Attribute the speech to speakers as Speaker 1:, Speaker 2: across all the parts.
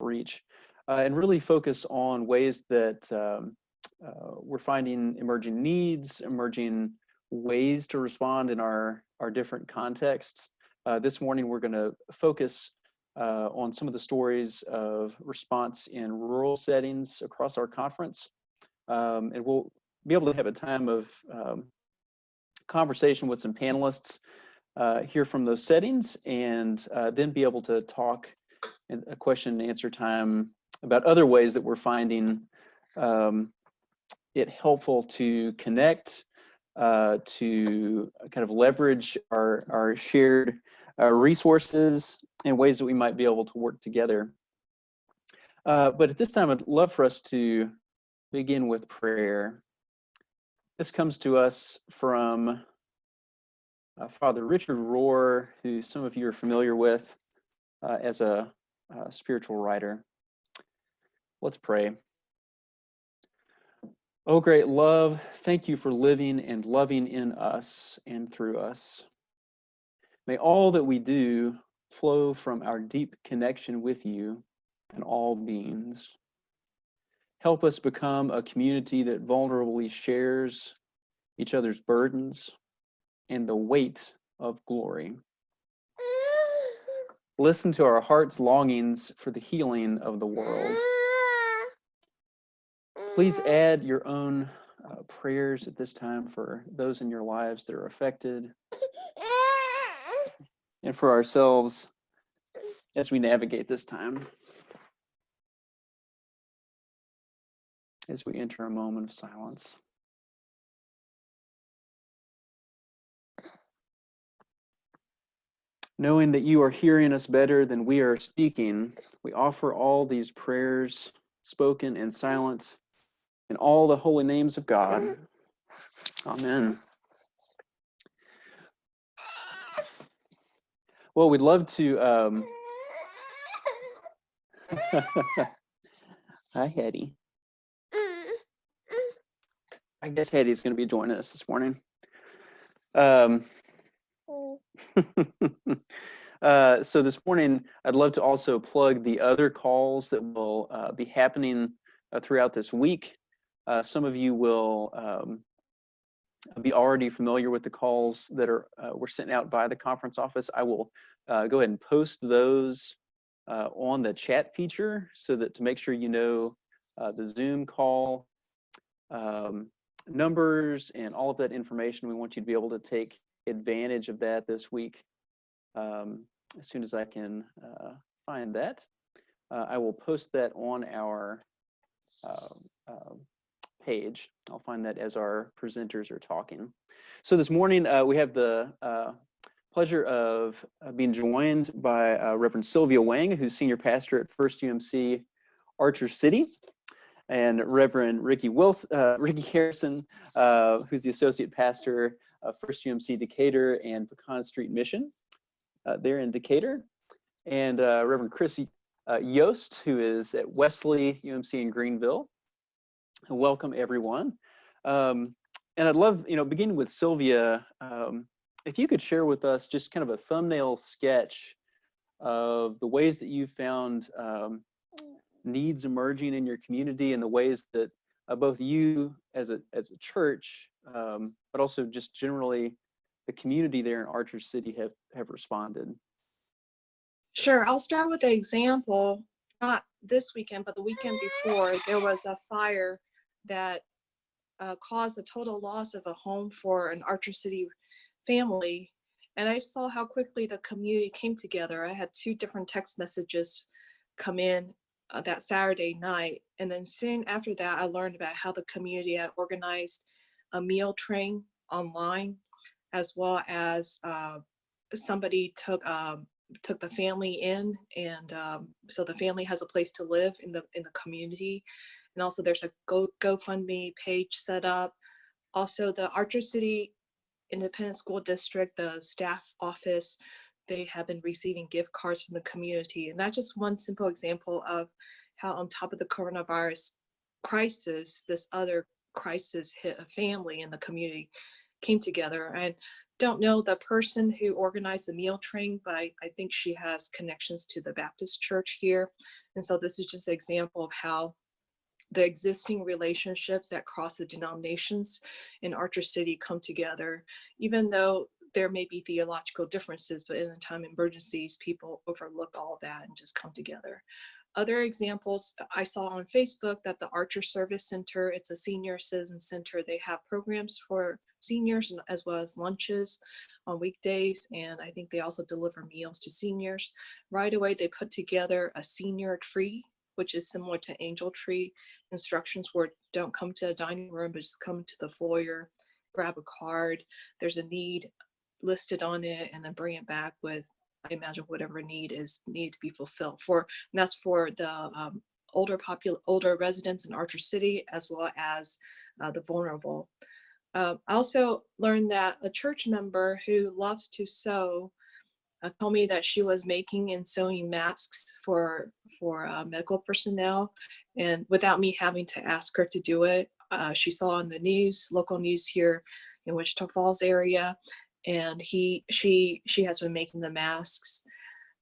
Speaker 1: reach uh, and really focus on ways that um, uh, we're finding emerging needs, emerging ways to respond in our, our different contexts. Uh, this morning, we're going to focus uh, on some of the stories of response in rural settings across our conference. Um, and we'll be able to have a time of um, conversation with some panelists, uh, hear from those settings, and uh, then be able to talk a question and answer time about other ways that we're finding um, it helpful to connect, uh, to kind of leverage our, our shared uh, resources and ways that we might be able to work together. Uh, but at this time, I'd love for us to begin with prayer. This comes to us from uh, Father Richard Rohr, who some of you are familiar with uh, as a, a spiritual writer. Let's pray. Oh, great love, thank you for living and loving in us and through us. May all that we do flow from our deep connection with you and all beings. Help us become a community that vulnerably shares each other's burdens and the weight of glory. Listen to our heart's longings for the healing of the world. Please add your own uh, prayers at this time for those in your lives that are affected and for ourselves as we navigate this time. As we enter a moment of silence. Knowing that you are hearing us better than we are speaking, we offer all these prayers, spoken and silent, in all the holy names of God. Amen. Well, we'd love to. Um... Hi, Hetty. I guess Hetty's going to be joining us this morning. Um, uh, so this morning, I'd love to also plug the other calls that will uh, be happening uh, throughout this week. Uh, some of you will um, be already familiar with the calls that are uh, were sent out by the conference office. I will uh, go ahead and post those on the chat feature so that to make sure you know the Zoom call um, numbers and all of that information. We want you to be able to take advantage of that this week um, as soon as I can uh, find that. I will post that on our page. I'll find that as our presenters are talking. So this morning uh, we have the uh, pleasure of uh, being joined by uh, Reverend Sylvia Wang, who's senior pastor at First UMC Archer City, and Reverend Ricky Wilson, uh, Ricky Harrison, uh, who's the associate pastor First UMC Decatur and Pecan Street Mission. there in Decatur, and Reverend Chris Yost, who is at Wesley UMC in Greenville, welcome everyone. Um, and I'd love, you know, beginning with Sylvia, um, if you could share with us just kind of a thumbnail sketch of the ways that you found um, needs emerging in your community and the ways that uh, both you as a, as a church, um, but also just generally the community there in Archer City have, have responded.
Speaker 2: Sure, I'll start with an example, not this weekend, but the weekend before, there was a fire that uh, caused a total loss of a home for an Archer City family. And I saw how quickly the community came together. I had two different text messages come in uh, that Saturday night. And then soon after that, I learned about how the community had organized a meal train online, as well as uh, somebody took um, took the family in, and um, so the family has a place to live in the in the community. And also there's a Go GoFundMe page set up. Also the Archer City Independent School District, the staff office, they have been receiving gift cards from the community. And that's just one simple example of how on top of the coronavirus crisis, this other crisis hit a family and the community came together. And don't know the person who organized the meal train, but I, I think she has connections to the Baptist church here. And so this is just an example of how the existing relationships that cross the denominations in Archer City come together, even though there may be theological differences, but in the time of emergencies, people overlook all that and just come together. Other examples I saw on Facebook that the Archer Service Center, it's a senior citizen center. They have programs for seniors as well as lunches on weekdays. And I think they also deliver meals to seniors. Right away, they put together a senior tree, which is similar to Angel Tree instructions where don't come to a dining room, but just come to the foyer, grab a card. There's a need listed on it and then bring it back with imagine whatever need is need to be fulfilled for, and that's for the um, older popul older residents in Archer City as well as uh, the vulnerable. Uh, I also learned that a church member who loves to sew uh, told me that she was making and sewing masks for for uh, medical personnel, and without me having to ask her to do it, uh, she saw on the news, local news here in Wichita Falls area, and he she she has been making the masks.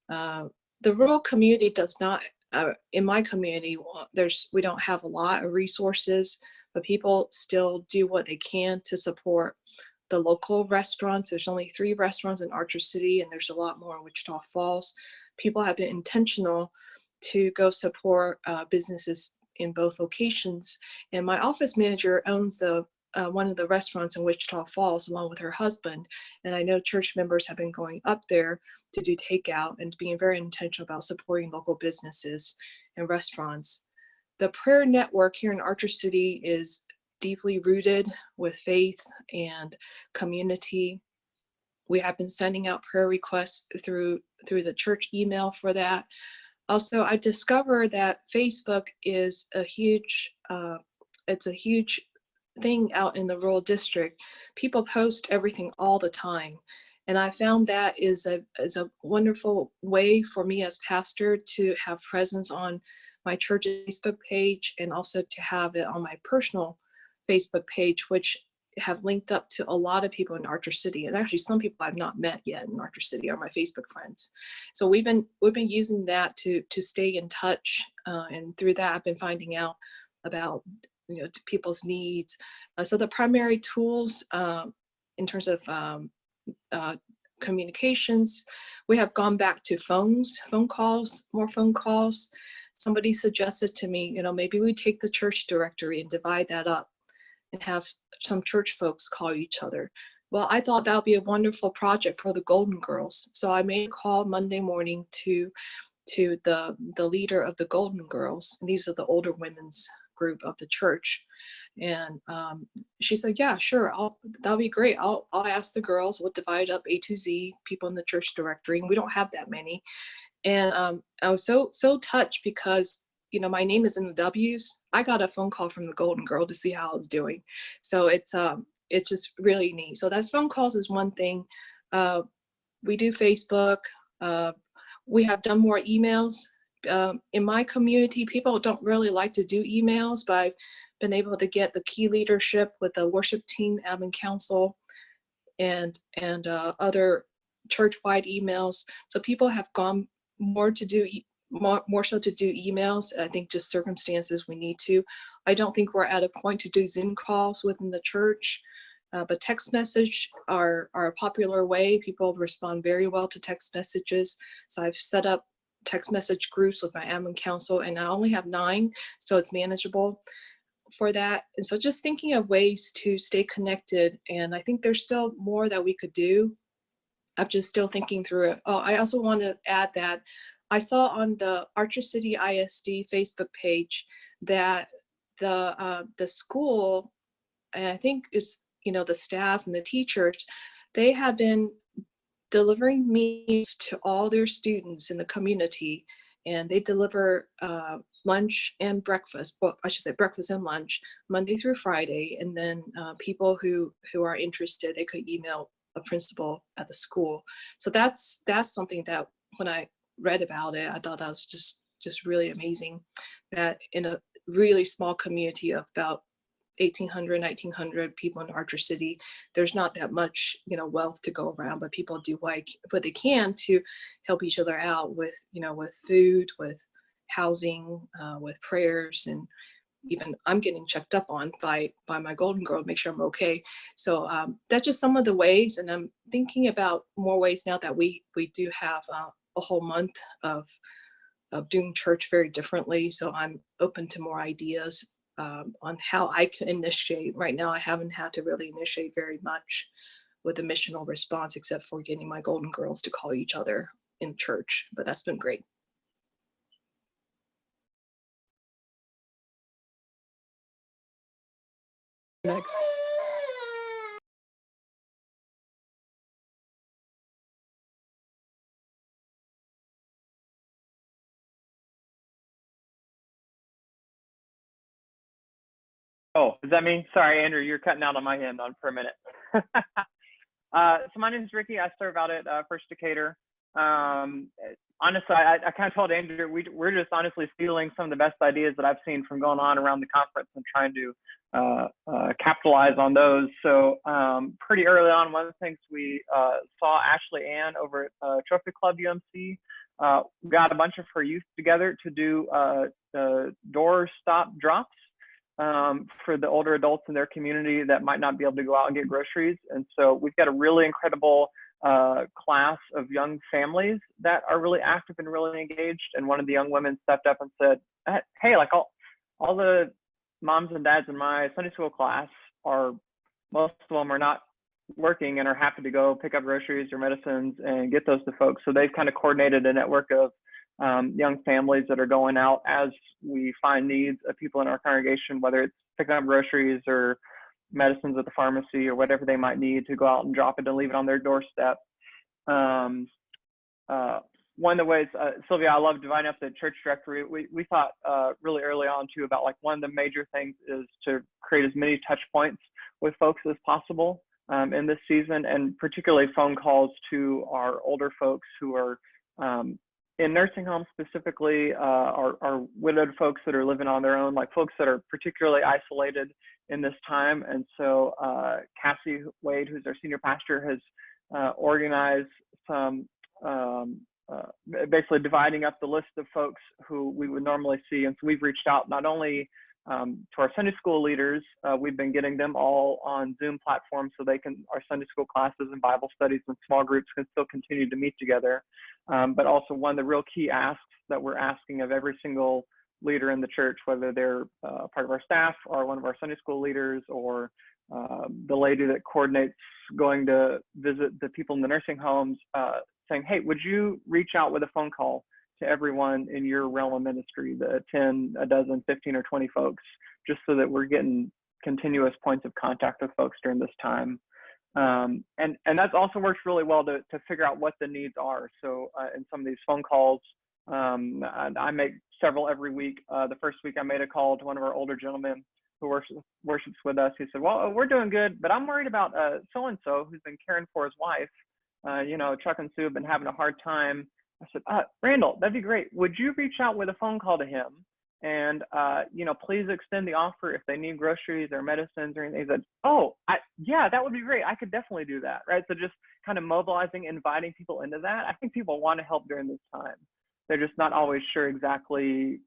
Speaker 2: Uh, the rural community does not uh, in my community there's we don't have a lot of resources but people still do what they can to support the local restaurants. There's only three restaurants in archer city and there's a lot more in wichita falls. People have been intentional to go support uh, businesses in both locations and my office manager owns the uh, one of the restaurants in Wichita Falls along with her husband. And I know church members have been going up there to do takeout and being very intentional about supporting local businesses and restaurants. The prayer network here in Archer City is deeply rooted with faith and community. We have been sending out prayer requests through through the church email for that. Also, I discovered that Facebook is a huge, uh, it's a huge thing out in the rural district. People post everything all the time. And I found that is a, is a wonderful way for me as pastor to have presence on my church Facebook page and also to have it on my personal Facebook page, which have linked up to a lot of people in Archer City. And actually some people I've not met yet in Archer City are my Facebook friends. So we've been we've been using that to to stay in touch. Uh, and through that I've been finding out about you know, to people's needs. Uh, so the primary tools um, in terms of um, uh, communications, we have gone back to phones, phone calls, more phone calls. Somebody suggested to me, you know, maybe we take the church directory and divide that up and have some church folks call each other. Well, I thought that would be a wonderful project for the Golden Girls. So I made a call Monday morning to to the the leader of the Golden Girls. And these are the older women's group of the church. And um, she said, yeah, sure, I'll, that'll be great. I'll, I'll ask the girls, we'll divide up A to Z people in the church directory. And we don't have that many. And um, I was so, so touched because you know, my name is in the W's. I got a phone call from the Golden Girl to see how I was doing. So it's, um, it's just really neat. So that phone calls is one thing. Uh, we do Facebook. Uh, we have done more emails um, in my community, people don't really like to do emails, but I've been able to get the key leadership with the worship team, admin council, and and uh, other church-wide emails. So people have gone more to do more, more so to do emails. I think just circumstances we need to. I don't think we're at a point to do Zoom calls within the church. Uh, but text message are, are a popular way. People respond very well to text messages. So I've set up text message groups with my admin council and I only have nine, so it's manageable for that. And so just thinking of ways to stay connected. And I think there's still more that we could do. I'm just still thinking through it. Oh, I also want to add that I saw on the Archer City ISD Facebook page that the uh, the school, and I think it's you know the staff and the teachers, they have been delivering meals to all their students in the community and they deliver uh, lunch and breakfast, well, I should say breakfast and lunch, Monday through Friday. And then uh, people who, who are interested, they could email a principal at the school. So that's, that's something that when I read about it, I thought that was just, just really amazing that in a really small community of about 1800, 1900 people in Archer City. There's not that much, you know, wealth to go around, but people do like what they can to help each other out with, you know, with food, with housing, uh, with prayers, and even I'm getting checked up on by by my golden girl to make sure I'm okay. So um, that's just some of the ways, and I'm thinking about more ways now that we we do have uh, a whole month of of doing church very differently. So I'm open to more ideas um, on how I can initiate. Right now, I haven't had to really initiate very much with a missional response, except for getting my golden girls to call each other in church. But that's been great.
Speaker 1: Next.
Speaker 3: Oh, is that me? Sorry, Andrew, you're cutting out on my end on for a minute. uh, so my name is Ricky. I serve out at uh, First Decatur. Um, honestly, I, I kind of told Andrew we, we're just honestly stealing some of the best ideas that I've seen from going on around the conference and trying to uh, uh, capitalize on those. So um, pretty early on, one of the things we uh, saw Ashley Ann over at uh, Trophy Club UMC got a bunch of her youth together to do door stop drops um, for the older adults in their community that might not be able to go out and get groceries. And so we've got a really incredible uh, class of young families that are really active and really engaged. And one of the young women stepped up and said, "Hey, like all all the moms and dads in my Sunday school class are most of them are not working and are happy to go pick up groceries or medicines and get those to folks. So they've kind of coordinated a network of um, young families that are going out as we find needs of people in our congregation, whether it's picking up groceries or medicines at the pharmacy or whatever they might need to go out and drop it and leave it on their doorstep. Um, uh, one of the ways, uh, Sylvia, I love dividing up the church directory. We, we thought uh, really early on too about like one of the major things is to create as many touch points with folks as possible um, in this season, and particularly phone calls to our older folks who are um, in nursing homes specifically, uh, are, are widowed folks that are living on their own, like folks that are particularly isolated in this time. And so uh, Cassie Wade, who's our senior pastor, has uh, organized some um, uh, basically dividing up the list of folks who we would normally see. And so we've reached out not only um, to our Sunday school leaders, uh, we've been getting them all on Zoom platforms so they can, our Sunday school classes and Bible studies and small groups can still continue to meet together. Um, but also one of the real key asks that we're asking of every single leader in the church, whether they're uh, part of our staff or one of our Sunday school leaders or uh, the lady that coordinates going to visit the people in the nursing homes, uh, saying, hey, would you reach out with a phone call to everyone in your realm of ministry, the 10, a dozen, 15, or 20 folks, just so that we're getting continuous points of contact with folks during this time. Um, and, and that's also works really well to, to figure out what the needs are. So uh, in some of these phone calls, um, I, make several every week. Uh, the first week I made a call to one of our older gentlemen who worships, worships with us. He said, well, we're doing good, but I'm worried about uh, so-and-so who's been caring for his wife. Uh, you know, Chuck and Sue have been having a hard time I said, uh, Randall, that'd be great. Would you reach out with a phone call to him? And, uh, you know, please extend the offer if they need groceries or medicines or anything. He said, oh, I, yeah, that would be great. I could definitely do that. Right. So just kind of mobilizing, inviting people into that. I think people want to help during this time. They're just not always sure exactly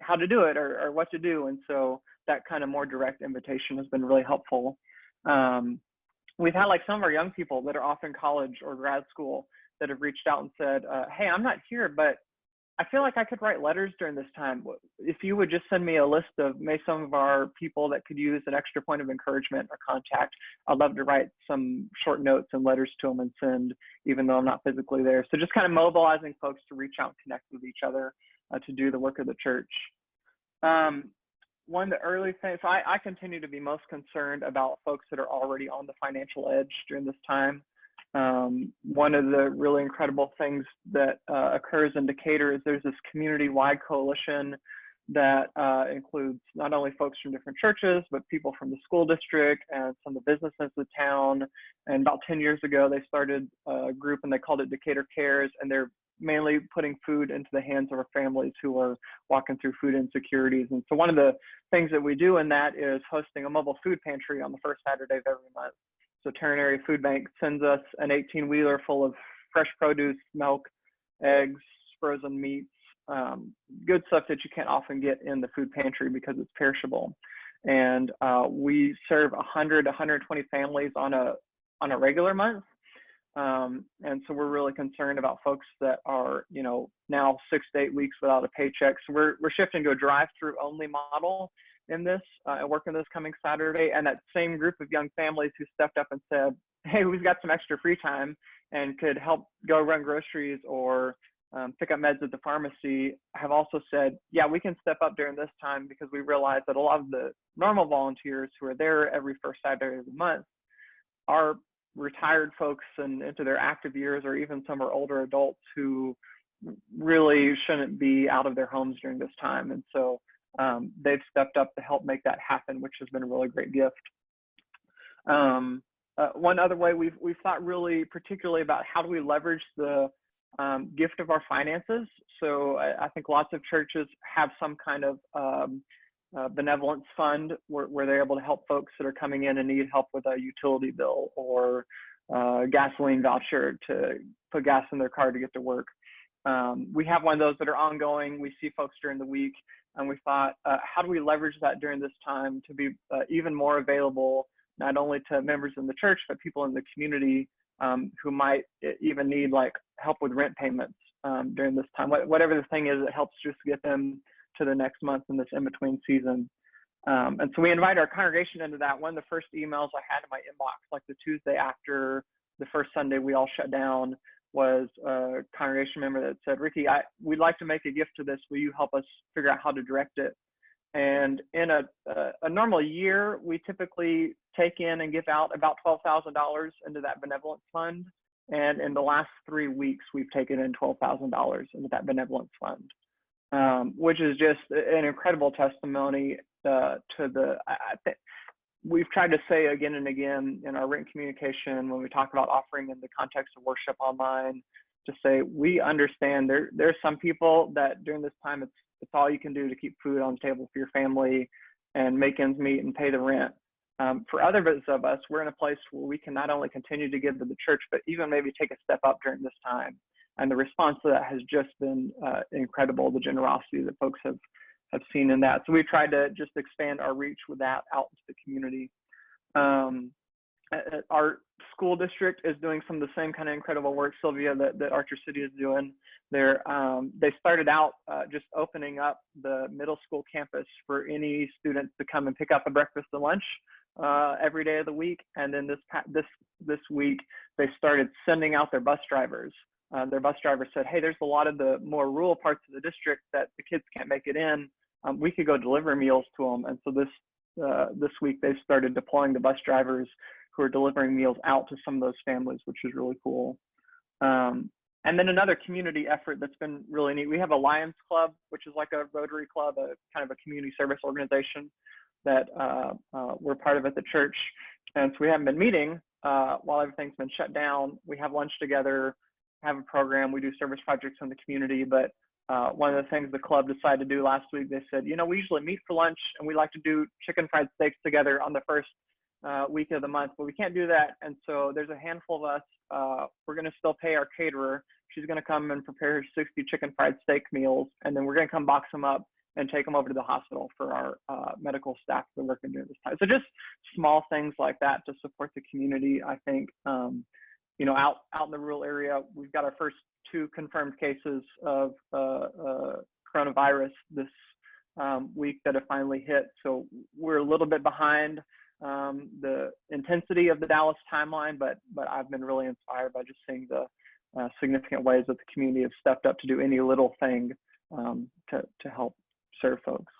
Speaker 3: how to do it or, or what to do. And so that kind of more direct invitation has been really helpful. Um, we've had like some of our young people that are off in college or grad school that have reached out and said, uh, "Hey, I'm not here, but I feel like I could write letters during this time. If you would just send me a list of maybe some of our people that could use an extra point of encouragement or contact, I'd love to write some short notes and letters to them and send, even though I'm not physically there. So just kind of mobilizing folks to reach out and connect with each other uh, to do the work of the church. Um, one of the early things, I, I continue to be most concerned about folks that are already on the financial edge during this time. Um, one of the really incredible things that uh, occurs in Decatur is there's this community-wide coalition that uh, includes not only folks from different churches, but people from the school district and some of the businesses of the town. And about 10 years ago, they started a group and they called it Decatur Cares, and they're mainly putting food into the hands of our families who are walking through food insecurities. And so one of the things that we do in that is hosting a mobile food pantry on the first Saturday of every month. So Tarrant Area Food Bank sends us an 18 wheeler full of fresh produce, milk, eggs, frozen meats, um, good stuff that you can't often get in the food pantry because it's perishable. And uh, we serve 100, 120 families on a on a regular month. Um, and so we're really concerned about folks that are, you know, now six to eight weeks without a paycheck. So we're, we're shifting to a drive-through only model in this uh, and working this coming Saturday. And that same group of young families who stepped up and said, hey, we've got some extra free time and could help go run groceries or um, pick up meds at the pharmacy have also said, yeah, we can step up during this time because we realize that a lot of the normal volunteers who are there every first Saturday of the month are retired folks and into their active years, or even some are older adults who really shouldn't be out of their homes during this time. And so um, they've stepped up to help make that happen, which has been a really great gift. Um, uh, one other way we've we've thought really particularly about how do we leverage the um, gift of our finances. So I, I, think lots of churches have some kind of um, uh, benevolence fund where, where, they're able to help folks that are coming in and need help with a utility bill or uh, gasoline voucher to put gas in their car to get to work. Um, we have one of those that are ongoing. We see folks during the week, and we thought, uh, how do we leverage that during this time to be uh, even more available, not only to members in the church, but people in the community um, who might even need like help with rent payments um, during this time. Whatever the thing is, it helps just get them to the next month in this in-between season. Um, and so we invite our congregation into that. One of the first emails I had in my inbox, like the Tuesday after the first Sunday we all shut down, was a congregation member that said, Ricky, I, we'd like to make a gift to this. Will you help us figure out how to direct it? And in a, a, a normal year, we typically take in and give out about $12,000 into that benevolent fund. And in the last three weeks, we've taken in $12,000 into that benevolent fund, um, which is just an incredible testimony uh, to the, I, I we've tried to say again and again in our written communication when we talk about offering in the context of worship online to say we understand there there's some people that during this time it's it's all you can do to keep food on the table for your family and make ends meet and pay the rent. Um, for others of us we're in a place where we can not only continue to give to the church but even maybe take a step up during this time. And the response to that has just been uh, incredible the generosity that folks have have seen in that. So we've tried to just expand our reach with that out into the community. Um, our school district is doing some of the same kind of incredible work, Sylvia, that, that Archer City is doing. They're, um, they started out uh, just opening up the middle school campus for any students to come and pick up a breakfast and lunch uh, every day of the week. And then this this this week, they started sending out their bus drivers. Uh, their bus driver said, "Hey, there's a lot of the more rural parts of the district that the kids can't make it in um, we could go deliver meals to them. And so this uh, this week they've started deploying the bus drivers who are delivering meals out to some of those families, which is really cool. Um, and then another community effort that's been really neat. We have a Lions Club, which is like a Rotary Club, a kind of a community service organization that uh, uh, we're part of at the church. And so we haven't been meeting uh, while everything's been shut down. We have lunch together, have a program. We do service projects in the community, but uh, one of the things the club decided to do last week, they said, you know, we usually meet for lunch and we like to do chicken fried steaks together on the first uh, week of the month, but we can't do that. And so there's a handful of us. Uh, we're going to still pay our caterer. She's going to come and prepare 60 chicken fried steak meals, and then we're going to come box them up and take them over to the hospital for our uh, medical staff that work during this time. So just small things like that to support the community. I think, um, you know, out out in the rural area, we've got our first two confirmed cases of uh, uh, coronavirus this um, week that have finally hit. So we're a little bit behind um, the intensity of the Dallas timeline, but but I've been really inspired by just seeing the uh, significant ways that the community have stepped up to do any little thing um, to to help serve folks.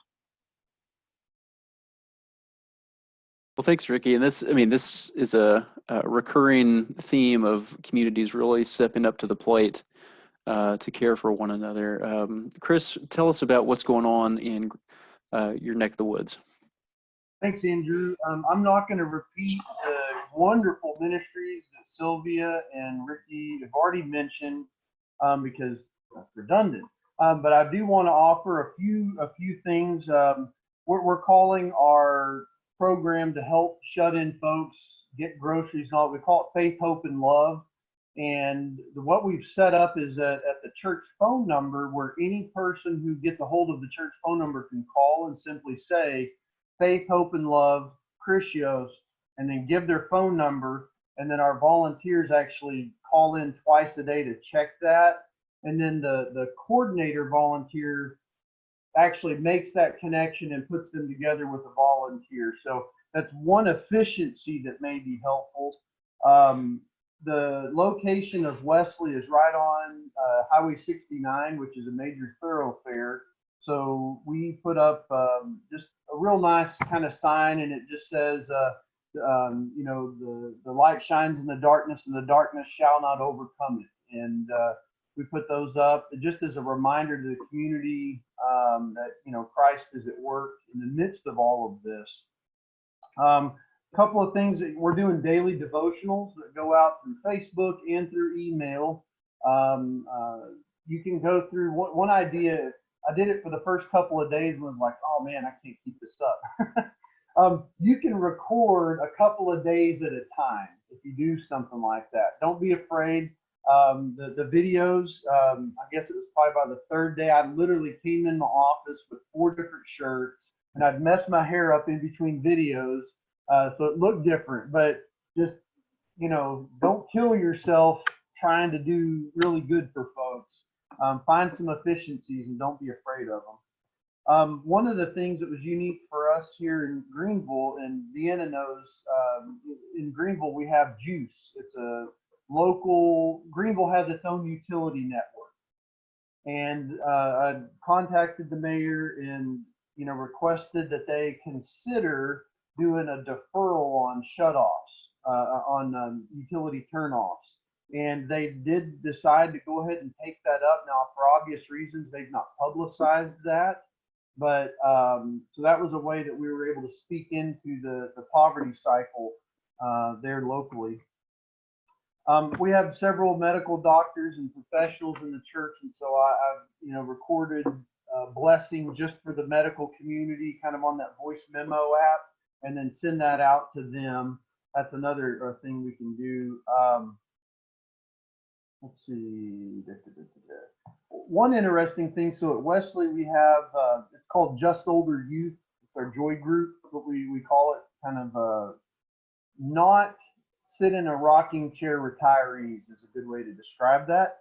Speaker 1: Well, thanks, Ricky. And this, I mean, this is a, a recurring theme of communities really stepping up to the plate uh, to care for one another. Um, Chris, tell us about what's going on in uh, your neck of the woods.
Speaker 4: Thanks, Andrew. Um, I'm not going to repeat the wonderful ministries that Sylvia and Ricky have already mentioned um, because that's redundant. Um, but I do want to offer a few a few things. Um, we're, we're calling our program to help shut-in folks get groceries and all. We call it Faith, Hope, and Love. And what we've set up is that at the church phone number, where any person who gets a hold of the church phone number can call and simply say, Faith, Hope, and Love, Crucios, and then give their phone number. And then our volunteers actually call in twice a day to check that. And then the, the coordinator volunteer actually makes that connection and puts them together with a volunteer. So that's one efficiency that may be helpful. Um, the location of Wesley is right on uh, Highway 69, which is a major thoroughfare. So we put up um, just a real nice kind of sign, and it just says, uh, um, you know, the the light shines in the darkness, and the darkness shall not overcome it. And uh, we put those up just as a reminder to the community um, that you know Christ is at work in the midst of all of this. Um, couple of things that we're doing daily devotionals that go out through Facebook and through email. Um, uh, you can go through one, one idea. I did it for the first couple of days and was like, oh man, I can't keep this up. um, you can record a couple of days at a time if you do something like that. Don't be afraid. Um, the, the videos, um, I guess it was probably by the third day, I literally came in my office with four different shirts and I'd messed my hair up in between videos. Uh, so it looked different, but just, you know, don't kill yourself trying to do really good for folks. Um, find some efficiencies and don't be afraid of them. Um, one of the things that was unique for us here in Greenville, and Deanna knows, um, in Greenville we have GEUS. It's a local, Greenville has its own utility network. And uh, I contacted the mayor and, you know, requested that they consider doing a deferral on shutoffs, uh, on um, utility turnoffs. And they did decide to go ahead and take that up. Now, for obvious reasons, they've not publicized that. But um, so that was a way that we were able to speak into the, the poverty cycle uh, there locally. Um, we have several medical doctors and professionals in the church, and so I, I've you know recorded uh, blessing just for the medical community, kind of on that voice memo app, and then send that out to them. That's another uh, thing we can do. Um, let's see. One interesting thing. So at Wesley, we have uh, it's called Just Older Youth. It's our joy group, what we we call it. Kind of uh, not sit in a rocking chair retirees is a good way to describe that.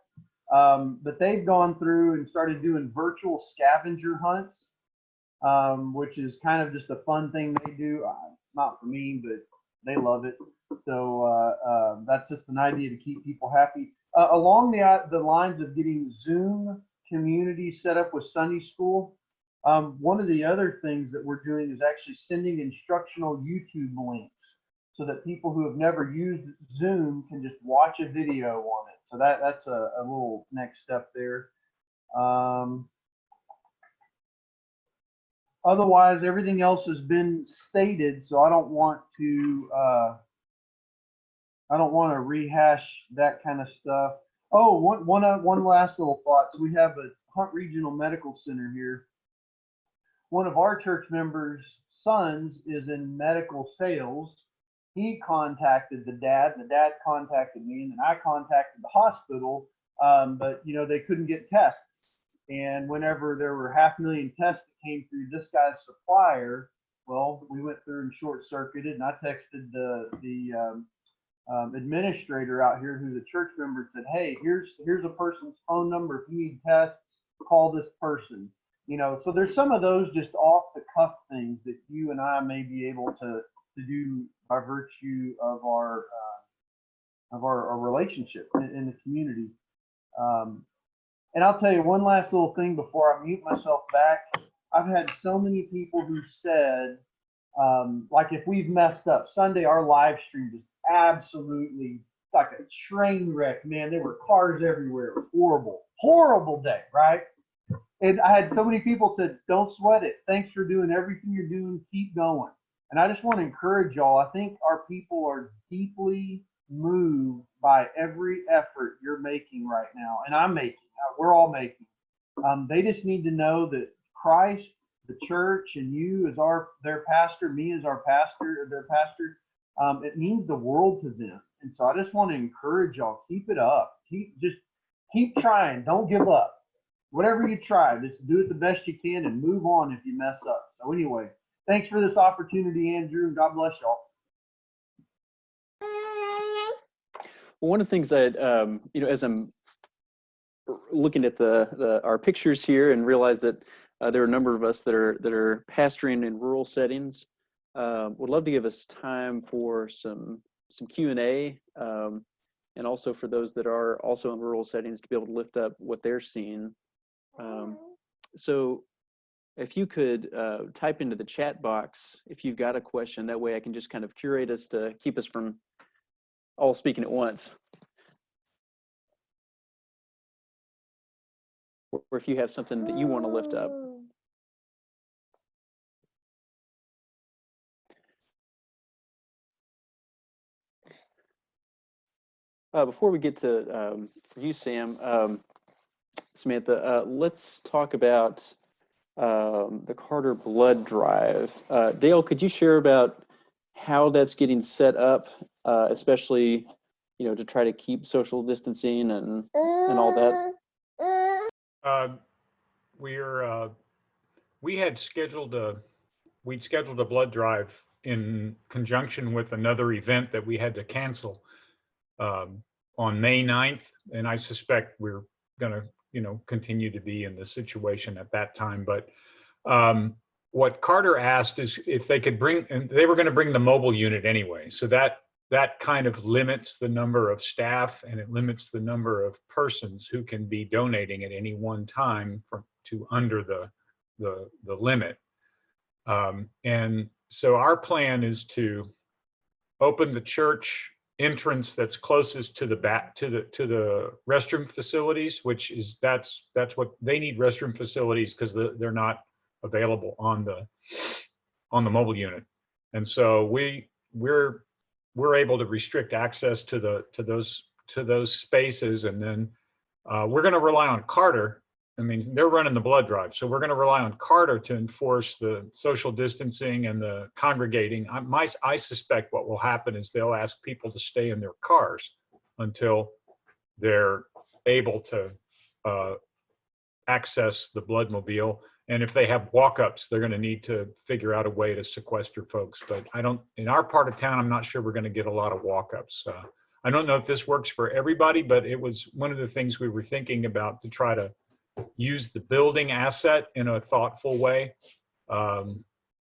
Speaker 4: Um, but they've gone through and started doing virtual scavenger hunts, um, which is kind of just a fun thing they do. Uh, not for me, but they love it. So uh, uh, that's just an idea to keep people happy. Uh, along the uh, the lines of getting Zoom community set up with Sunday school, um, one of the other things that we're doing is actually sending instructional YouTube links so that people who have never used Zoom can just watch a video on it. So that that's a, a little next step there. Um, otherwise, everything else has been stated, so I don't want to uh, I don't want to rehash that kind of stuff. Oh, one one uh, one last little thought. So we have a Hunt Regional Medical Center here. One of our church members' sons is in medical sales he contacted the dad, and the dad contacted me, and then I contacted the hospital. Um, but you know they couldn't get tests, and whenever there were half a million tests that came through this guy's supplier, well, we went through and short circuited, and I texted the the um, um, administrator out here, who's a church member, and said, "Hey, here's here's a person's phone number. If you need tests, call this person." You know, so there's some of those just off the cuff things that you and I may be able to to do by virtue of our uh, of our, our relationship in, in, the community. Um, and I'll tell you one last little thing before I mute myself back. I've had so many people who said, um, like, if we've messed up Sunday, our live stream was absolutely like a train wreck. Man, there were cars everywhere. It was horrible, horrible day, right? And I had so many people said, "Don't sweat it. Thanks for doing everything you're doing. Keep going." And I just want to encourage y'all. I think our people are deeply moved by every effort you're making right now, and I'm making. uh, We're all making. Um, they just need to know that Christ, the church, and you as our their pastor, me as our pastor, or their pastor, um, it means the world to them. And so I just want to encourage y'all, keep it up. Keep just keep trying. Don't give up. Whatever you try, just do it the best you can and move on if you mess up. So anyway, thanks for this opportunity, Andrew, and God bless y'all.
Speaker 1: Well, one of the things that, um, you know, as I'm looking at the, the, our pictures here and realize that uh, there are a number of us that are, that are pastoring in rural settings, uh, would love to give us time for some, some Q and A. Um, and also for those that are also in rural settings to be able to lift up what they're seeing. Um, so if you could uh, type into the chat box if you've got a question, that way I can just kind of curate us to keep us from all speaking at once. Or if you have something that you want to lift up. Uh, before we get to um, you, Sam, um, Samantha, uh, let's talk about um, the Carter Blood Drive. Uh, Dale, could you share about how that's getting set up, uh, especially, you know, to try to keep social distancing and and all that?
Speaker 5: Uh, We're, uh, we had scheduled a, we'd scheduled a blood drive in conjunction with another event that we had to cancel um, on May 9th. And I suspect we're gonna, you know, continue to be in the situation at that time. But um, what Carter asked is if they could bring, and they were gonna bring the mobile unit anyway. So that, that kind of limits the number of staff and it limits the number of persons who can be donating at any one time from to under the the the limit. Um, and so our plan is to open the church entrance that's closest to the back to the to the restroom facilities, which is that's that's what they need restroom facilities because they're not available on the on the mobile unit. And so we we're we're able to restrict access to the to those to those spaces and then uh, we're going to rely on Carter. I mean, they're running the blood drive, so we're going to rely on Carter to enforce the social distancing and the congregating. I, my, I suspect what will happen is they'll ask people to stay in their cars until they're able to uh, access the bloodmobile. And if they have walk-ups, they're going to need to figure out a way to sequester folks. But I don't, in our part of town, I'm not sure we're going to get a lot of walk-ups. Uh, I don't know if this works for everybody, but it was one of the things we were thinking about to try to use the building asset in a thoughtful way. Um,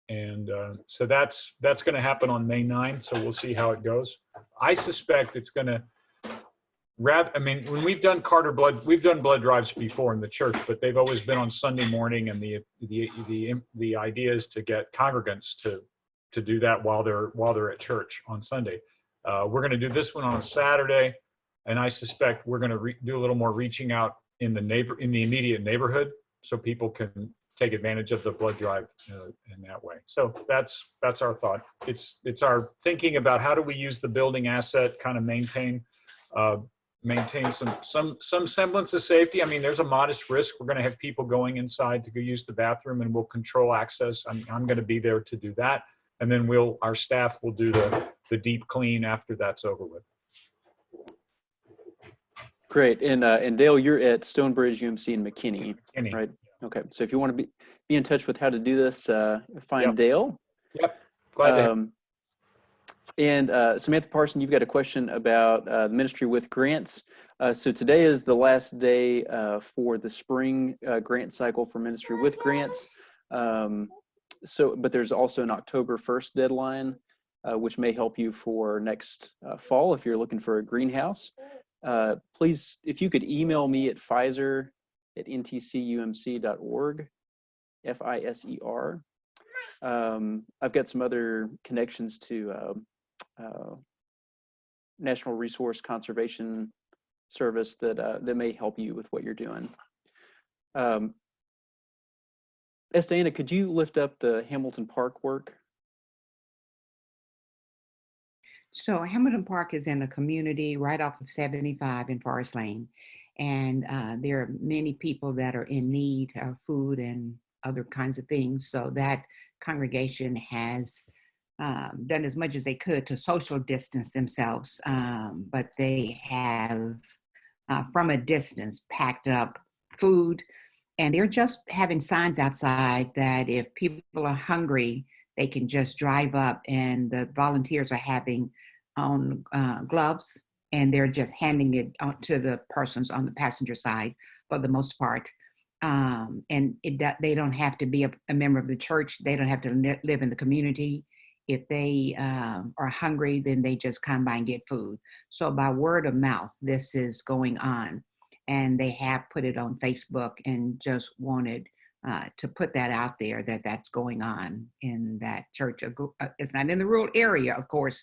Speaker 5: and uh, so that's that's going to happen on May 9th. So we'll see how it goes. I suspect it's going to I mean, when we've done Carter blood, we've done blood drives before in the church, but they've always been on Sunday morning. And the the the the idea is to get congregants to to do that while they're while they're at church on Sunday. Uh, we're going to do this one on Saturday, and I suspect we're going to do a little more reaching out in the neighbor in the immediate neighborhood, so people can take advantage of the blood drive uh, in that way. So that's that's our thought. It's it's our thinking about how do we use the building asset, kind of maintain uh, maintain some some some semblance of safety. I mean, there's a modest risk. We're going to have people going inside to go use the bathroom, and we'll control access. I'm I'm going to be there to do that, and then we'll our staff will do the the deep clean after that's over with.
Speaker 1: Great. And uh, and Dale, you're at Stonebridge UMC in McKinney,
Speaker 5: Any,
Speaker 1: right? Okay. So if you want to be be in touch with how to do this, uh, find
Speaker 5: Yep.
Speaker 1: Dale.
Speaker 5: glad to
Speaker 1: Um, and uh, Samantha Parson, you've got a question about uh, the ministry with grants. Uh, so today is the last day uh, for the spring uh, grant cycle for ministry with grants. Um, so, but there's also an October 1st deadline, uh, which may help you for next uh, fall if you're looking for a greenhouse. Uh, please, if you could email me at Fiser at ntcumc.org, F-I-S-E-R. Um, I've got some other connections to uh, uh, National Resource Conservation Service that uh, that may help you with what you're doing. Um, Estana, could you lift up the Hamilton Park work?
Speaker 6: So Hamilton Park is in a community right off of 75 in Forest Lane. And uh, there are many people that are in need of food and other kinds of things. So that congregation has um, done as much as they could to social distance themselves. Um, but they have, uh, from a distance, packed up food. And they're just having signs outside that if people are hungry, they can just drive up and the volunteers are having on uh, gloves and they're just handing it out to the persons on the passenger side for the most part. Um, and it, they don't have to be a, a member of the church. They don't have to li- live in the community. If they um, are hungry, then they just come by and get food. So by word of mouth, this is going on. And they have put it on Facebook and just wanted uh, to put that out there that that's going on in that church. Uh, uh, It's not in the rural area, of course,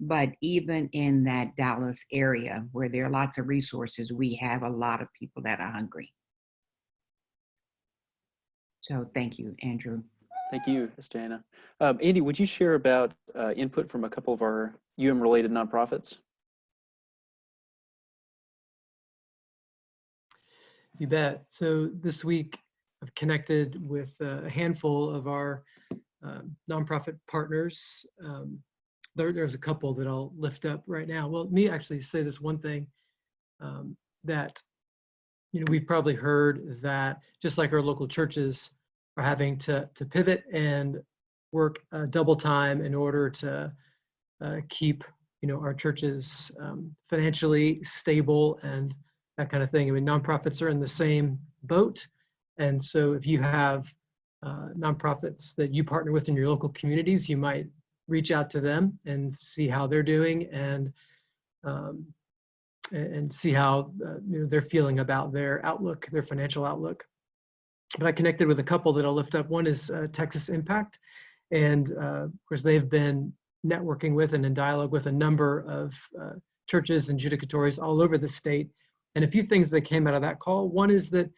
Speaker 6: but even in that Dallas area where there are lots of resources, we have a lot of people that are hungry. So thank you, Andrew.
Speaker 1: Thank you, Ms. Jana. Um, Andy, would you share about uh, input from a couple of our UM-related nonprofits?
Speaker 7: You bet. So this week, I've connected with uh, a handful of our um, nonprofit partners. Um, there, there's a couple that I'll lift up right now. Well, let me actually say this one thing um, that you know we've probably heard that just like our local churches are having to to pivot and work uh, double time in order to uh, keep you know our churches um, financially stable and that kind of thing. I mean, nonprofits are in the same boat. And so if you have uh, nonprofits that you partner with in your local communities, you might reach out to them and see how they're doing and um, and see how uh, you know, they're feeling about their outlook, their financial outlook. But I connected with a couple that I'll lift up. One is uh, Texas Impact. And uh, of course, they've been networking with and in dialogue with a number of uh, churches and judicatories all over the state and a few things that came out of that call. One is that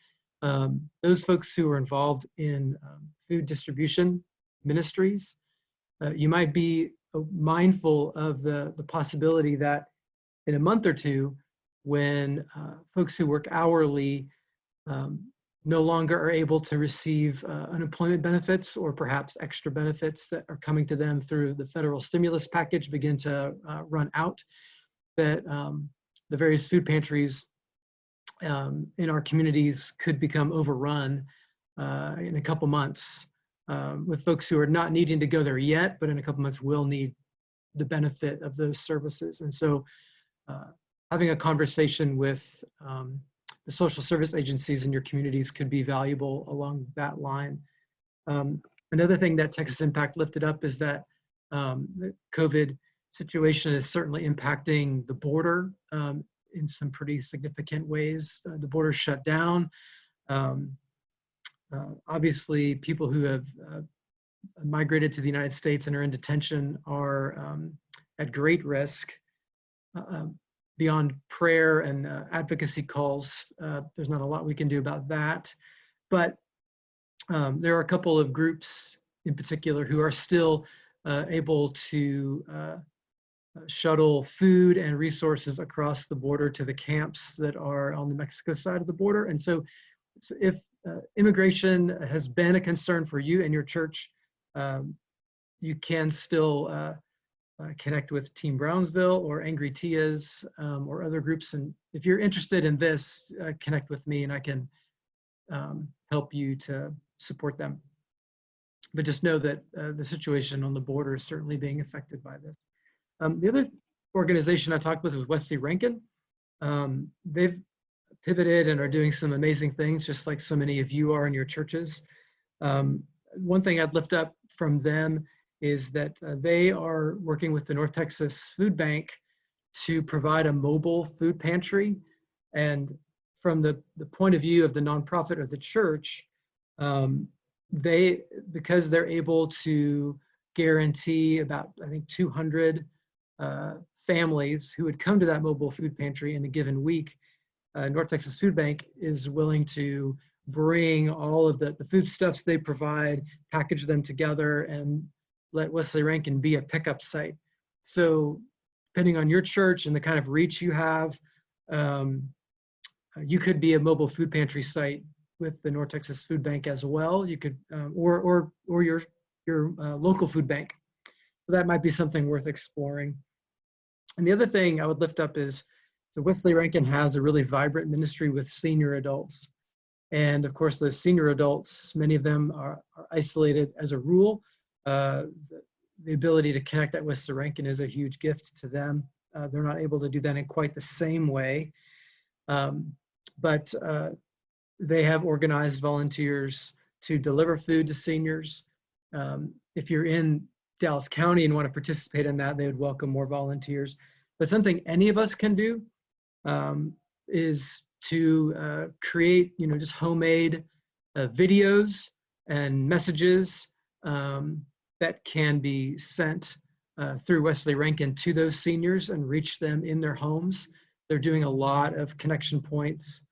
Speaker 7: um, those folks who are involved in um, food distribution ministries, you might be uh, mindful of the, the possibility that in a month or two, when uh, folks who work hourly um, no longer are able to receive uh, unemployment benefits or perhaps extra benefits that are coming to them through the federal stimulus package begin to uh, run out, that um, the various food pantries um, in our communities could become overrun uh, in a couple months um, with folks who are not needing to go there yet, but in a couple months will need the benefit of those services. And so uh, having a conversation with um, the social service agencies in your communities could be valuable along that line. Um, another thing that Texas Impact lifted up is that um, the COVID situation is certainly impacting the border um, in some pretty significant ways. Uh, the border shut down. Um, obviously, people who have uh, migrated to the United States and are in detention are um, at great risk. Uh, um, beyond prayer and uh, advocacy calls, uh, there's not a lot we can do about that. But um, there are a couple of groups in particular who are still uh, able to uh, shuttle food and resources across the border to the camps that are on the Mexico side of the border. And so, so if uh, immigration has been a concern for you and your church, um, you can still uh, uh, connect with Team Brownsville or Angry Tias um, or other groups. And if you're interested in this, uh, connect with me and I can um, help you to support them. But just know that uh, the situation on the border is certainly being affected by this. Um, the other organization I talked with was Wesley Rankin. Um, they've pivoted and are doing some amazing things, just like so many of you are in your churches. Um, one thing I'd lift up from them is that uh, they are working with the North Texas Food Bank to provide a mobile food pantry. And from the, the point of view of the nonprofit or the church, um, they, because they're able to guarantee about, I think, 200 uh, families who would come to that mobile food pantry in a given week, uh, North Texas Food Bank is willing to bring all of the, the foodstuffs they provide, package them together, and let Wesley Rankin be a pickup site. So depending on your church and the kind of reach you have, um, uh, you could be a mobile food pantry site with the North Texas Food Bank as well. You could, um, or or or your your uh, local food bank. So that might be something worth exploring. And the other thing I would lift up is, so Wesley Rankin has a really vibrant ministry with senior adults. And of course, those senior adults, many of them are, are isolated as a rule. Uh, the, the ability to connect at Wesley Rankin is a huge gift to them. Uh, they're not able to do that in quite the same way. Um, but uh, they have organized volunteers to deliver food to seniors. Um, if you're in Dallas County and want to participate in that, they would welcome more volunteers. But something any of us can do um, is to uh, create, you know, just homemade uh, videos and messages um, that can be sent uh, through Wesley Rankin to those seniors and reach them in their homes. They're doing a lot of connection points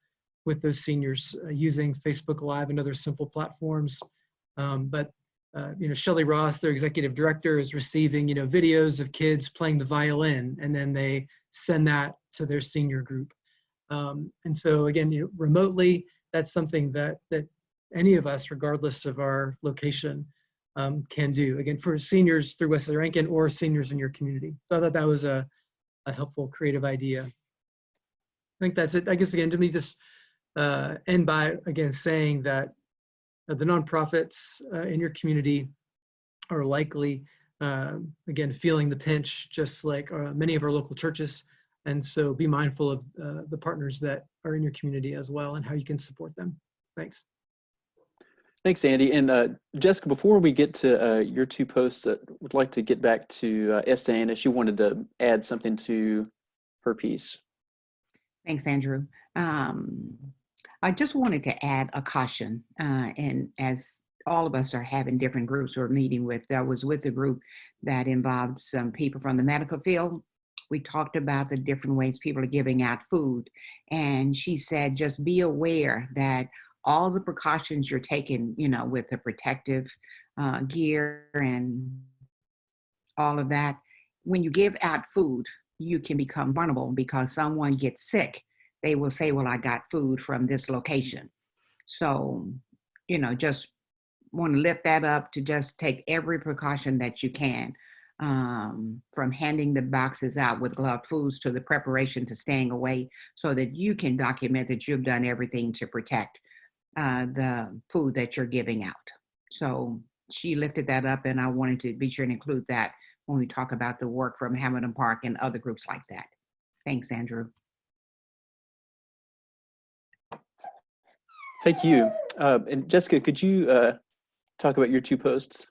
Speaker 7: with those seniors uh, using Facebook Live and other simple platforms. Um, but uh, you know, Shelley Ross, their executive director, is receiving you know videos of kids playing the violin, and then they send that to their senior group. Um, and so again, you know, remotely, that's something that that any of us, regardless of our location, um, can do. Again, for seniors through Wesley Rankin or seniors in your community. So I thought that was a, a helpful, creative idea. I think that's it. I guess again, to me, just uh, end by again saying that uh, the nonprofits uh, in your community are likely, um, again, feeling the pinch, just like uh, many of our local churches. And so be mindful of uh, the partners that are in your community as well and how you can support them. Thanks.
Speaker 1: Thanks, Andy. And uh, Jessica, before we get to uh, your two posts, I would like to get back to uh, Esther Anna. She wanted to add something to her piece.
Speaker 6: Thanks, Andrew. Um, I just wanted to add a caution, uh, and as all of us are having different groups we're meeting with, I was with a group that involved some people from the medical field. We talked about the different ways people are giving out food, and she said, just be aware that all the precautions you're taking, you know, with the protective uh, gear and all of that, when you give out food, you can become vulnerable because someone gets sick. They will say, well, I got food from this location. So, you know, just want to lift that up to just take every precaution that you can um, from handing the boxes out with gloved foods to the preparation to staying away so that you can document that you've done everything to protect uh, the food that you're giving out. So she lifted that up, and I wanted to be sure and include that when we talk about the work from Hamilton Park and other groups like that. Thanks, Andrew.
Speaker 1: Thank you. Uh, and Jessica, could you uh, talk about your two posts?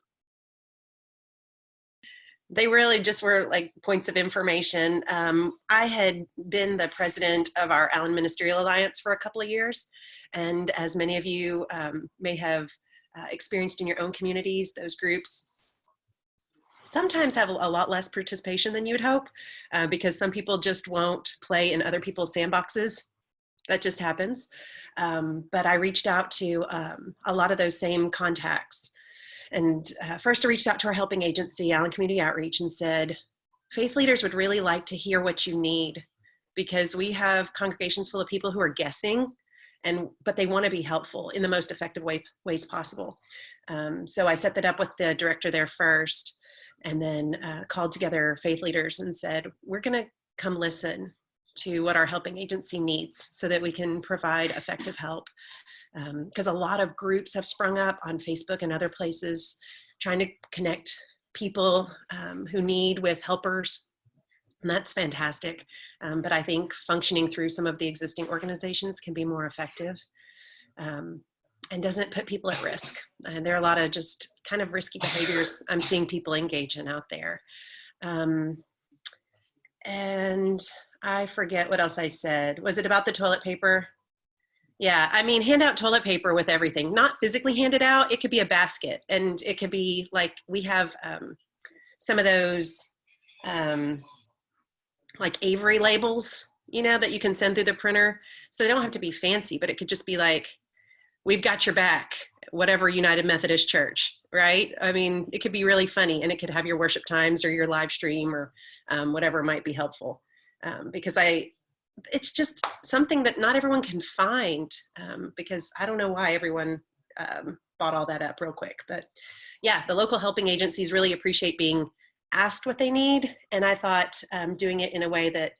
Speaker 8: They really just were like points of information. Um, I had been the president of our Allen Ministerial Alliance for a couple of years. And as many of you um, may have uh, experienced in your own communities, those groups sometimes have a lot less participation than you would hope uh, because some people just won't play in other people's sandboxes. That just happens. Um, but I reached out to um, a lot of those same contacts and uh, first I reached out to our helping agency, Allen Community Outreach, and said, faith leaders would really like to hear what you need because we have congregations full of people who are guessing and but they want to be helpful in the most effective way, ways possible. Um, so I set that up with the director there first and then uh, called together faith leaders and said, we're going to come listen to what our helping agency needs so that we can provide effective help because um, a lot of groups have sprung up on Facebook and other places trying to connect people um, who need with helpers. And that's fantastic. Um, but I think functioning through some of the existing organizations can be more effective um, and doesn't put people at risk. And there are a lot of just kind of risky behaviors I'm seeing people engage in out there. Um, and I forget what else I said. Was it about the toilet paper? Yeah, I mean, hand out toilet paper with everything, not physically hand it out. It could be a basket and it could be like, we have um, some of those um, like Avery labels, you know, that you can send through the printer. So they don't have to be fancy, but it could just be like, we've got your back, whatever United Methodist Church. right? I mean, it could be really funny and it could have your worship times or your live stream or um, whatever might be helpful. Um, because I, it's just something that not everyone can find um, because I don't know why everyone um, bought all that up real quick. But yeah, the local helping agencies really appreciate being asked what they need. And I thought um, doing it in a way that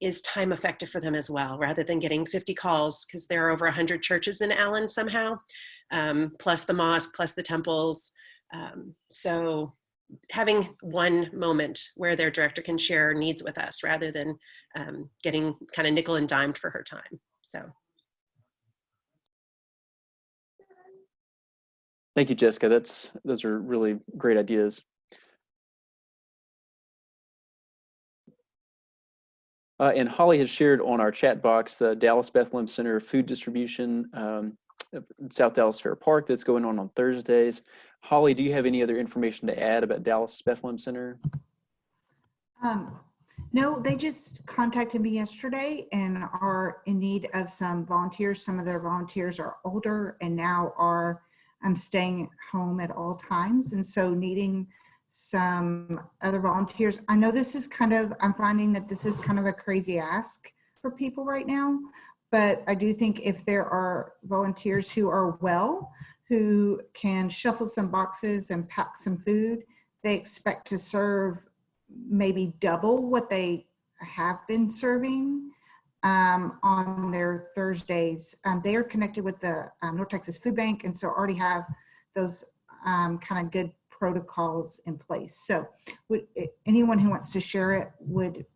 Speaker 8: is time effective for them as well, rather than getting 50 calls, because there are over 100 churches in Allen somehow, um, plus the mosque, plus the temples. Um, so having one moment where their director can share needs with us rather than um, getting kind of nickel and dimed for her time. So
Speaker 1: Thank you, Jessica. That's those are really great ideas. Uh, and Holly has shared on our chat box the Dallas Bethlehem Center food distribution um, South Dallas Fair Park that's going on on Thursdays. Holly, do you have any other information to add about Dallas Bethlehem Center?
Speaker 9: Um, no, they just contacted me yesterday and are in need of some volunteers. Some of their volunteers are older and now are um, staying home at all times. And so needing some other volunteers. I know this is kind of, I'm finding that this is kind of a crazy ask for people right now, but I do think if there are volunteers who are well, who can shuffle some boxes and pack some food, they expect to serve maybe double what they have been serving um, on their Thursdays. Um, they are connected with the um, North Texas Food Bank and so already have those um, kind of good protocols in place. So would anyone who wants to share it would,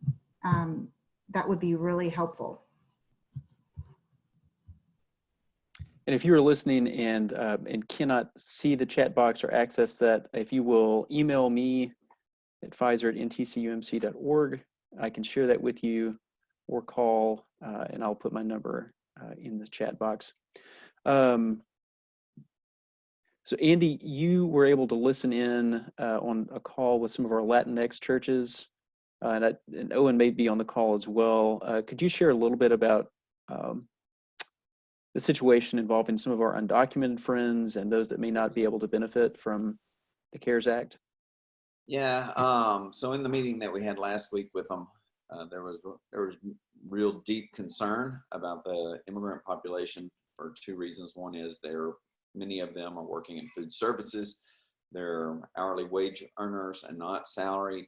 Speaker 9: um, that would be really helpful.
Speaker 1: And if you are listening and uh, and cannot see the chat box or access that, if you will email me at Fiser at ntcumc.org, I can share that with you or call uh, and I'll put my number uh, in the chat box. Um, so Andy, you were able to listen in uh, on a call with some of our Latinx churches, uh, and, I, and, Owen may be on the call as well. Uh, could you share a little bit about um, the situation involving some of our undocumented friends and those that may not be able to benefit from the CARES Act?
Speaker 10: Yeah, um, so in the meeting that we had last week with them, uh, there was there was real deep concern about the immigrant population for two reasons. One is they're Many of them are working in food services. They're hourly wage earners and not salaried.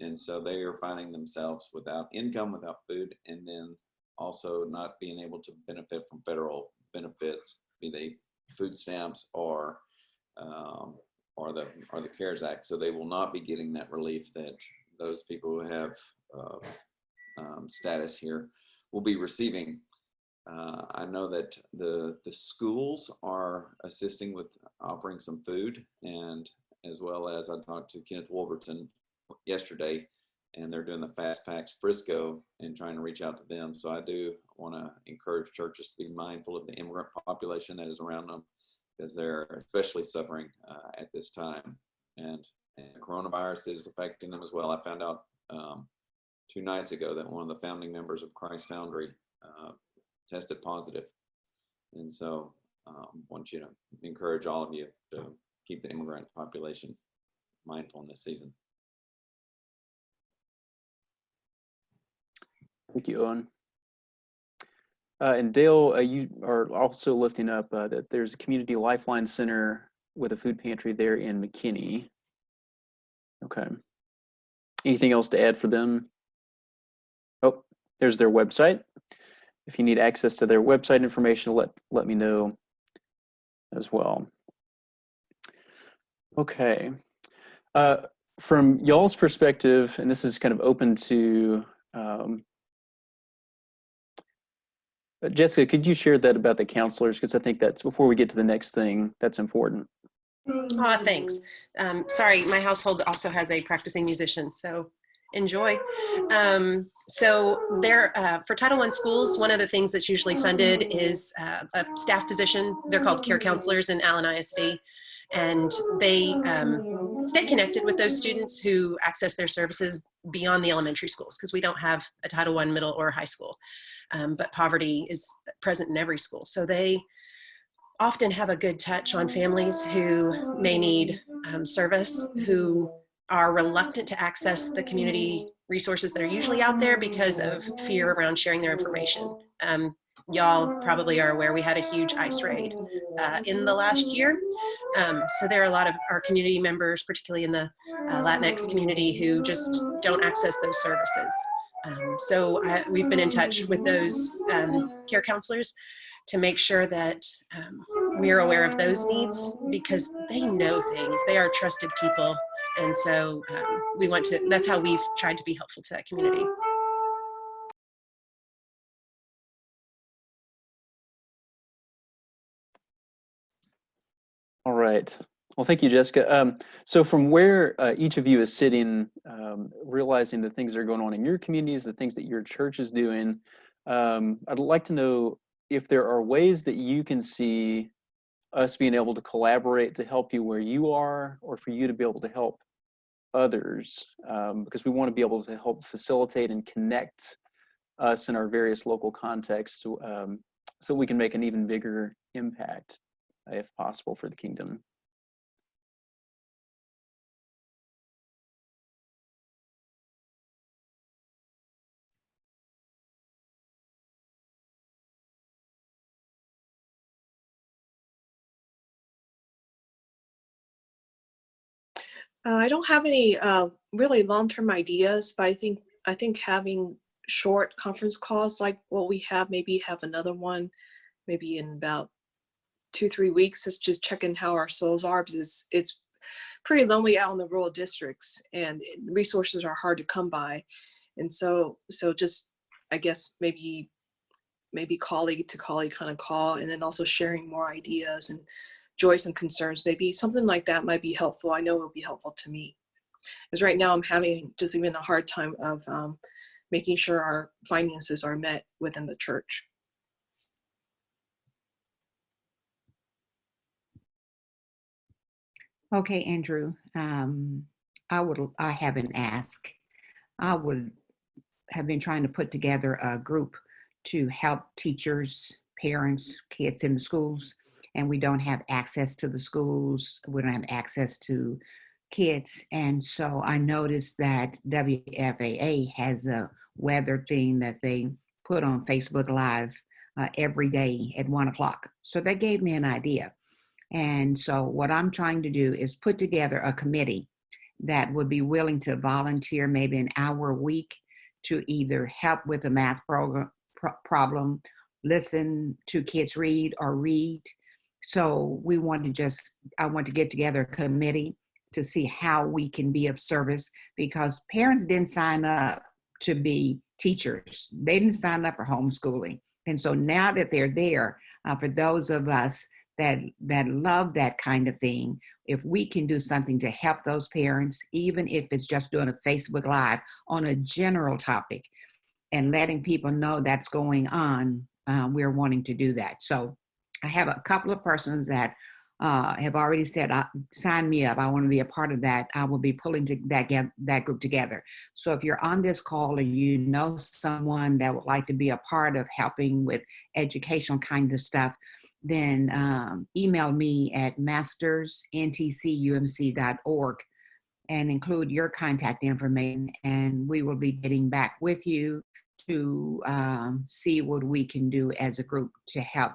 Speaker 10: And so they are finding themselves without income, without food, and then also not being able to benefit from federal benefits, be they food stamps or um, or the or the CARES Act. So they will not be getting that relief that those people who have uh, um, status here will be receiving. Uh, I know that the, the schools are assisting with offering some food and as well as I talked to Kenneth Wolverton yesterday and they're doing the Fast Packs Frisco and trying to reach out to them. So I do want to encourage churches to be mindful of the immigrant population that is around them because they're especially suffering uh, at this time. And, and coronavirus is affecting them as well. I found out um, two nights ago that one of the founding members of Christ Foundry uh, tested positive. And so um, want you to encourage all of you to keep the immigrant population mindful in this season.
Speaker 1: Thank you, Owen. Uh, and Dale, uh, you are also lifting up uh, that there's a community lifeline center with a food pantry there in McKinney. Okay. Anything else to add for them? Oh, there's their website. If you need access to their website information, let, let me know as well. Okay. Uh, from y'all's perspective, and this is kind of open to um, Jessica, could you share that about the counselors? Because I think that's before we get to the next thing, that's important.
Speaker 8: Oh, thanks. Um, sorry, my household also has a practicing musician, so enjoy. Um, so there, uh, for Title I schools, one of the things that's usually funded is uh, a staff position. They're called care counselors in Allen ISD. And they um, stay connected with those students who access their services beyond the elementary schools because we don't have a Title I middle or high school. Um, but poverty is present in every school. So they often have a good touch on families who may need um, service, who are reluctant to access the community resources that are usually out there because of fear around sharing their information. Um, y'all probably are aware we had a huge ICE raid uh, in the last year. Um, so there are a lot of our community members, particularly in the uh, Latinx community, who just don't access those services. Um, so I, we've been in touch with those um, care counselors to make sure that um, we're aware of those needs because they know things. They are trusted people. And so um, we want to, that's how we've tried to be helpful to that community.
Speaker 1: Right. Well, thank you, Jessica. Um, so from where uh, each of you is sitting, um, realizing the things that are going on in your communities, the things that your church is doing, um, I'd like to know if there are ways that you can see us being able to collaborate to help you where you are, or for you to be able to help others, um, because we want to be able to help facilitate and connect us in our various local contexts um, so we can make an even bigger impact if possible for the kingdom.
Speaker 2: Uh, I don't have any uh, really long-term ideas, but I think I think having short conference calls like what we have, maybe have another one, maybe in about two three weeks, just just checking how our souls are because it's, it's pretty lonely out in the rural districts and resources are hard to come by, and so so just I guess maybe maybe colleague to colleague kind of call and then also sharing more ideas and joys and concerns. Maybe something like that might be helpful. I know it will be helpful to me. Because right now i'm having just even a hard time of um, making sure our finances are met within the church
Speaker 6: Okay, Andrew, um, I would, I have an ask. I would have been trying to put together a group to help teachers, parents, kids in the schools, and we don't have access to the schools. We don't have access to kids. And so I noticed that WFAA has a weather thing that they put on Facebook Live uh, every day at one o'clock. So that gave me an idea. And so what I'm trying to do is put together a committee that would be willing to volunteer maybe an hour a week to either help with a math program pro- problem, listen to kids read or read. So we want to just, I want to get together a committee to see how we can be of service because parents didn't sign up to be teachers. They didn't sign up for homeschooling. And so now that they're there, uh, for those of us that that love that kind of thing if we can do something to help those parents even if it's just doing a facebook live on a general topic and letting people know that's going on uh, we're wanting to do that. So i have a couple of persons that uh, have already said uh, sign me up. I want to be a part of that. I will be pulling to that, get, that group together. So if you're on this call and you know someone that would like to be a part of helping with educational kind of stuff then um, email me at mastersntcumc.org and include your contact information and we will be getting back with you to um, see what we can do as a group to help.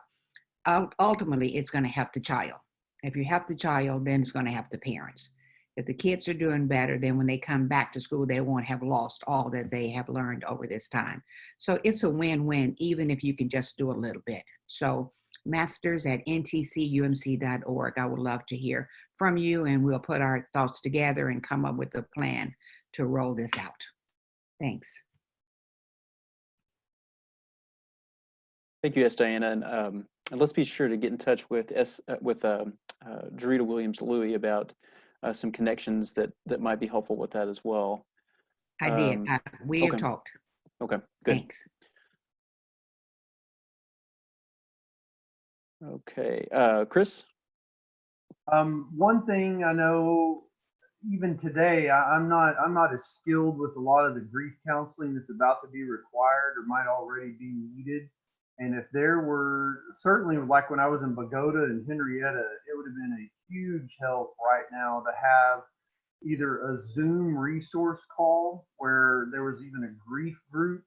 Speaker 6: Ul- ultimately it's going to help the child. If you help the child then it's going to help the parents. If the kids are doing better then when they come back to school they won't have lost all that they have learned over this time. So it's a win-win even if you can just do a little bit. So masters at ntcumc.org. I would love to hear from you and we'll put our thoughts together and come up with a plan to roll this out. Thanks.
Speaker 1: Thank you, S. Diana, and, um, and let's be sure to get in touch with S uh, with um, uh, Dorita Williams Louie about uh, some connections that that might be helpful with that as well.
Speaker 6: I did.
Speaker 1: Um,
Speaker 6: I, we have
Speaker 1: okay.
Speaker 6: talked.
Speaker 1: Okay, good.
Speaker 6: Thanks.
Speaker 1: Okay, uh, Chris.
Speaker 4: Um, one thing I know, even today, I, I'm not I'm not as skilled with a lot of the grief counseling that's about to be required or might already be needed. And if there were certainly like when I was in Bogata and Henrietta, it would have been a huge help right now to have either a Zoom resource call where there was even a grief group.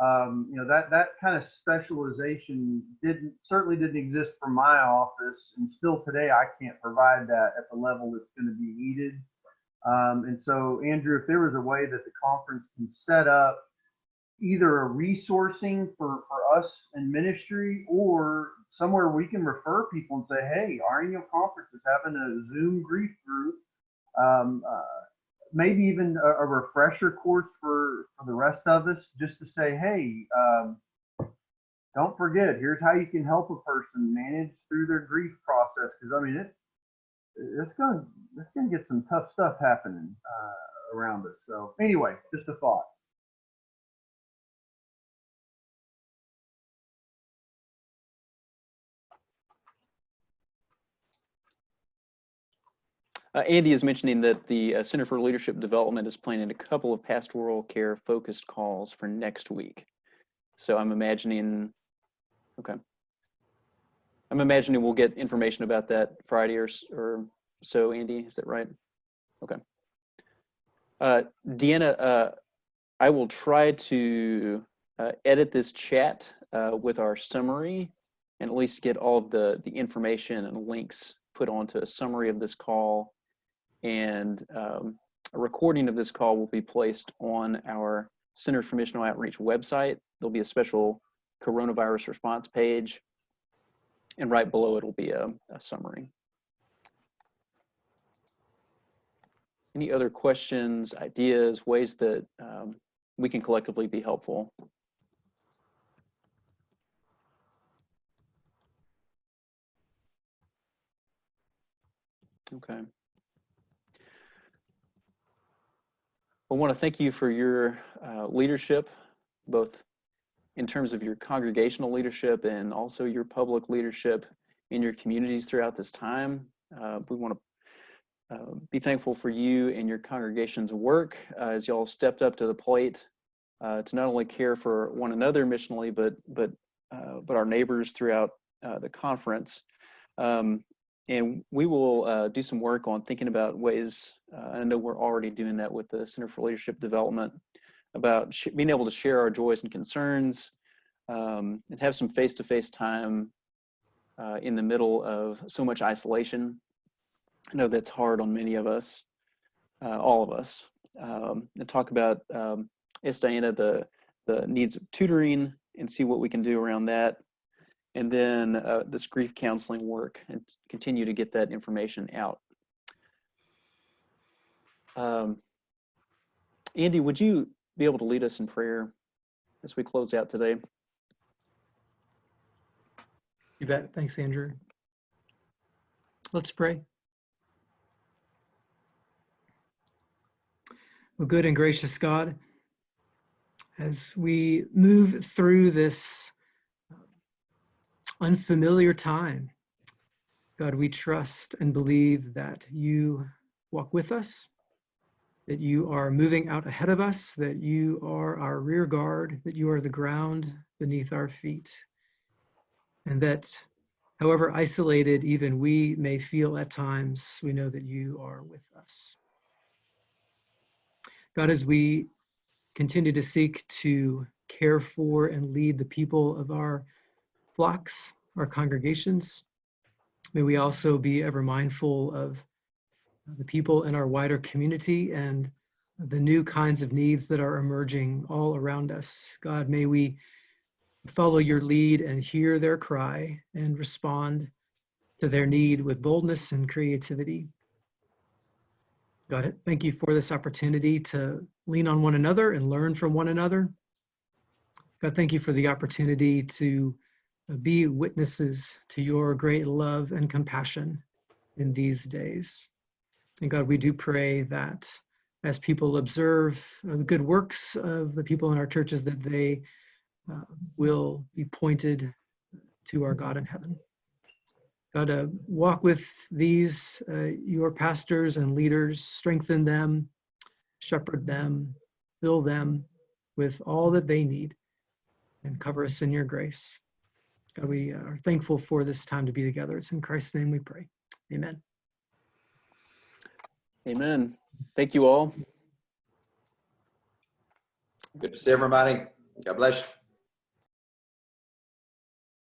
Speaker 4: Um, you know that that kind of specialization didn't certainly didn't exist for my office, and still today I can't provide that at the level that's going to be needed. Um, and so, Andrew, if there was a way that the conference can set up either a resourcing for, for us in ministry or somewhere we can refer people and say, hey, our annual conference is having a Zoom grief group. Um, uh, maybe even a, a, refresher course for, for the rest of us just to say, hey, um, don't forget, here's how you can help a person manage through their grief process. Because I mean, it, it's gonna it's gonna get some tough stuff happening uh, around us. So anyway, just a thought.
Speaker 1: Uh, Andy is mentioning that the uh, Center for Leadership Development is planning a couple of pastoral care focused calls for next week. So I'm imagining, okay. I'm imagining we'll get information about that Friday or, or so, Andy, is that right? Okay. Uh, Deanna, uh, I will try to uh, edit this chat uh, with our summary and at least get all of the, the information and links put onto a summary of this call and um, a recording of this call will be placed on our Center for Missional Outreach website. There'll be a special coronavirus response page, and right below it will be a, a summary. Any other questions, ideas, ways that um, we can collectively be helpful? Okay. I want to thank you for your uh, leadership, both in terms of your congregational leadership and also your public leadership in your communities throughout this time. Uh, we want to uh, be thankful for you and your congregation's work uh, as y'all stepped up to the plate uh, to not only care for one another missionally, but but uh, but our neighbors throughout the conference. Um, and we will uh, do some work on thinking about ways, uh, I know we're already doing that with the Center for Leadership Development, about being able to share our joys and concerns um, and have some face-to-face -face time uh, in the middle of so much isolation. I know that's hard on many of us, uh, all of us. Um, and talk about, um, Diana, the, the needs of tutoring and see what we can do around that and then uh, this grief counseling work and continue to get that information out. Um, Andy, would you be able to lead us in prayer as we close out today?
Speaker 7: You bet. Thanks, Andrew. Let's pray. Well, good and gracious God, as we move through this unfamiliar time. God, we trust and believe that you walk with us, that you are moving out ahead of us, that you are our rear guard, that you are the ground beneath our feet, and that however isolated even we may feel at times, we know that you are with us. God, as we continue to seek to care for and lead the people of our flocks, our congregations. May we also be ever mindful of the people in our wider community and the new kinds of needs that are emerging all around us. God, may we follow your lead and hear their cry and respond to their need with boldness and creativity. God, thank you for this opportunity to lean on one another and learn from one another. God, thank you for the opportunity to be witnesses to your great love and compassion in these days. And God, we do pray that as people observe the good works of the people in our churches, that they uh, will be pointed to our God in heaven. God, uh, walk with these, uh, your pastors and leaders, strengthen them, shepherd them, fill them with all that they need, and cover us in your grace. God, we uh, are thankful for this time to be together. It's in Christ's name we pray. Amen.
Speaker 1: Amen. Thank you all.
Speaker 10: Good to see everybody. God bless you.